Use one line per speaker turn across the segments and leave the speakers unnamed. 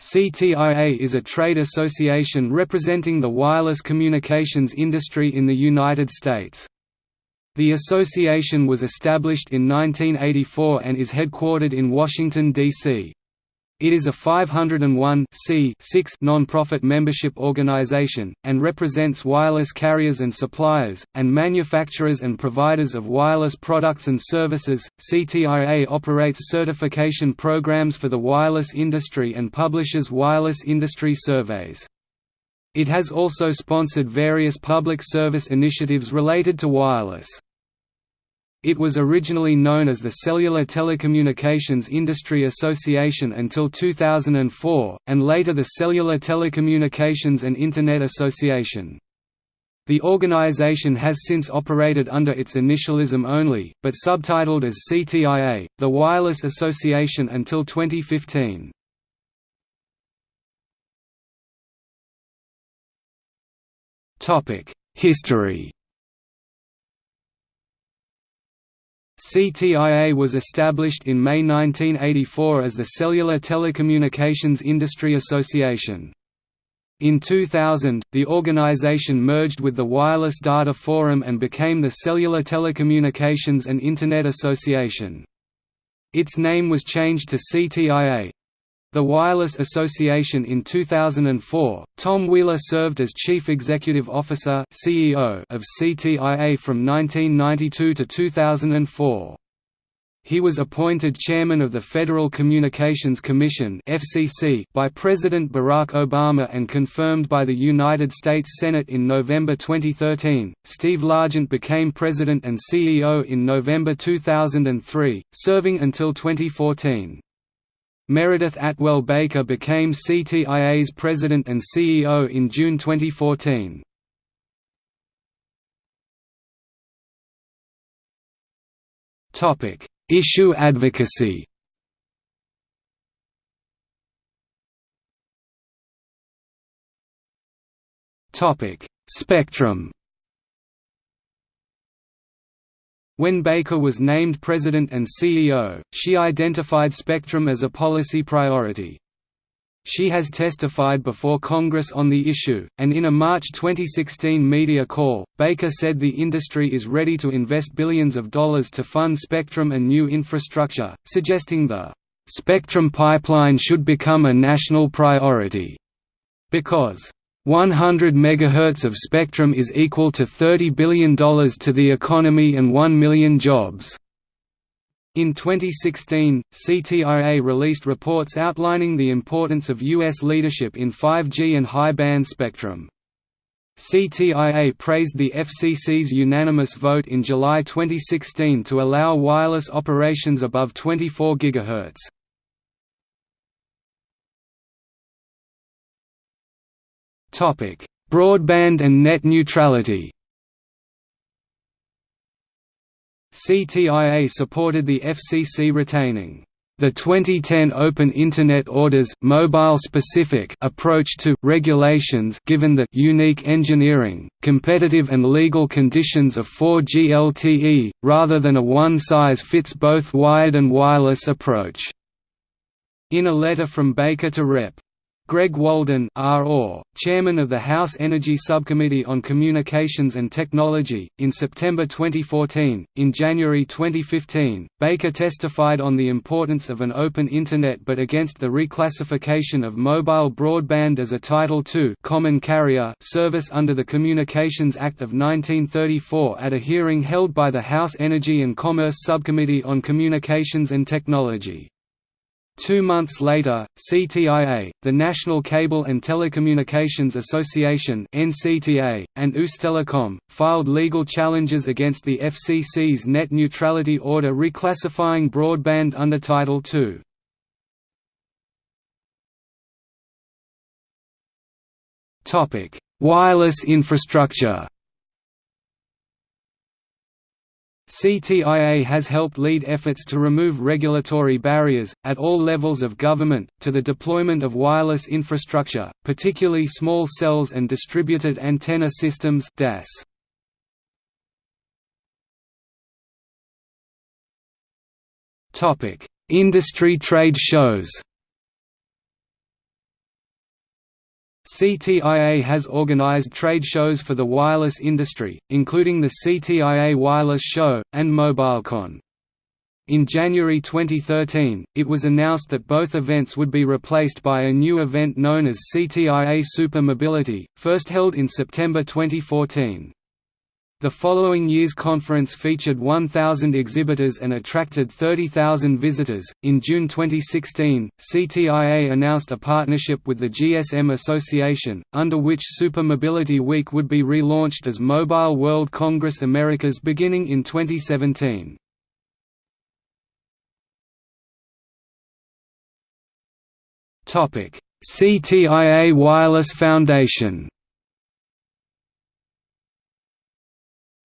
CTIA is a trade association representing the wireless communications industry in the United States. The association was established in 1984 and is headquartered in Washington, D.C. It is a 501 non-profit membership organization, and represents wireless carriers and suppliers, and manufacturers and providers of wireless products and services. CTIA operates certification programs for the wireless industry and publishes wireless industry surveys. It has also sponsored various public service initiatives related to wireless. It was originally known as the Cellular Telecommunications Industry Association until 2004, and later the Cellular Telecommunications and Internet Association. The organization has since operated under its initialism only, but subtitled as CTIA, the Wireless Association until 2015. History CTIA was established in May 1984 as the Cellular Telecommunications Industry Association. In 2000, the organization merged with the Wireless Data Forum and became the Cellular Telecommunications and Internet Association. Its name was changed to CTIA, the Wireless Association in 2004, Tom Wheeler served as Chief Executive Officer CEO of CTIA from 1992 to 2004. He was appointed Chairman of the Federal Communications Commission (FCC) by President Barack Obama and confirmed by the United States Senate in November 2013. Steve Largent became President and CEO in November 2003, serving until 2014. Meredith Atwell Baker became CTIA's president and CEO in June 2014. Topic: Issue advocacy. Topic: Spectrum. When Baker was named president and CEO, she identified spectrum as a policy priority. She has testified before Congress on the issue, and in a March 2016 media call, Baker said the industry is ready to invest billions of dollars to fund spectrum and new infrastructure, suggesting the spectrum pipeline should become a national priority, because 100 MHz of spectrum is equal to $30 billion to the economy and 1 million jobs. In 2016, CTIA released reports outlining the importance of U.S. leadership in 5G and high-band spectrum. CTIA praised the FCC's unanimous vote in July 2016 to allow wireless operations above 24 GHz. Topic: Broadband and net neutrality. CTIA supported the FCC retaining the 2010 Open Internet Orders mobile-specific approach to regulations given the unique engineering, competitive and legal conditions of 4G LTE, rather than a one-size-fits-both wired and wireless approach. In a letter from Baker to Rep. Greg Walden ROR, chairman of the House Energy Subcommittee on Communications and Technology, in September 2014. In January 2015, Baker testified on the importance of an open Internet but against the reclassification of mobile broadband as a Title II common carrier service under the Communications Act of 1934 at a hearing held by the House Energy and Commerce Subcommittee on Communications and Technology. Two months later, CTIA, the National Cable and Telecommunications Association (NCTA), and Ustelecom filed legal challenges against the FCC's net neutrality order reclassifying broadband under Title II. Topic: Wireless infrastructure. CTIA has helped lead efforts to remove regulatory barriers, at all levels of government, to the deployment of wireless infrastructure, particularly small cells and distributed antenna systems DAS. Industry trade shows CTIA has organized trade shows for the wireless industry, including the CTIA Wireless Show, and MobileCon. In January 2013, it was announced that both events would be replaced by a new event known as CTIA Super Mobility, first held in September 2014. The following year's conference featured 1,000 exhibitors and attracted 30,000 visitors. In June 2016, CTIA announced a partnership with the GSM Association, under which Super Mobility Week would be relaunched as Mobile World Congress Americas beginning in 2017. CTIA Wireless Foundation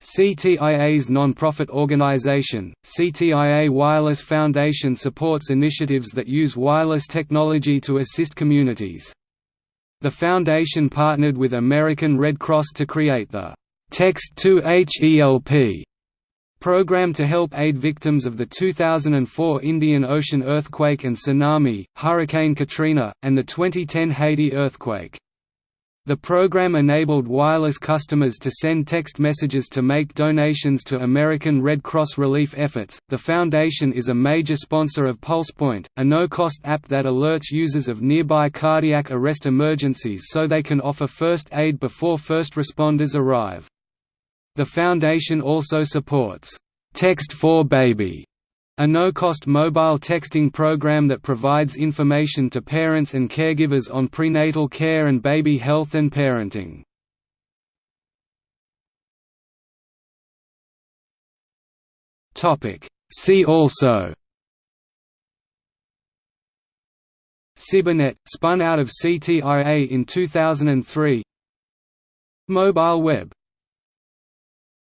CTIA's non-profit organization, CTIA Wireless Foundation supports initiatives that use wireless technology to assist communities. The foundation partnered with American Red Cross to create the Text2HELP program to help aid victims of the 2004 Indian Ocean earthquake and tsunami, Hurricane Katrina, and the 2010 Haiti earthquake. The program enabled wireless customers to send text messages to make donations to American Red Cross relief efforts. The foundation is a major sponsor of PulsePoint, a no-cost app that alerts users of nearby cardiac arrest emergencies so they can offer first aid before first responders arrive. The foundation also supports Text4baby a no-cost mobile texting program that provides information to parents and caregivers on prenatal care and baby health and parenting. See also Cybernet, spun out of CTIA in 2003 Mobile Web